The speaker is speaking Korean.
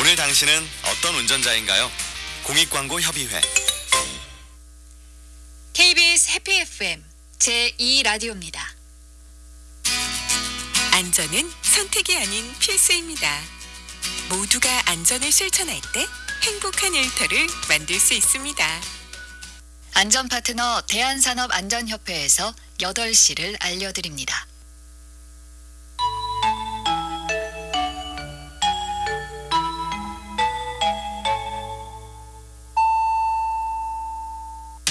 오늘 당신은 어떤 운전자인가요? 공익광고협의회 KBS 해피 FM 제2 라디오입니다. 안전은 선택이 아닌 필수입니다. 모두가 안전을 실천할 때 행복한 일터를 만들 수 있습니다. 안전 파트너 대한산업안전협회에서 8시를 알려드립니다.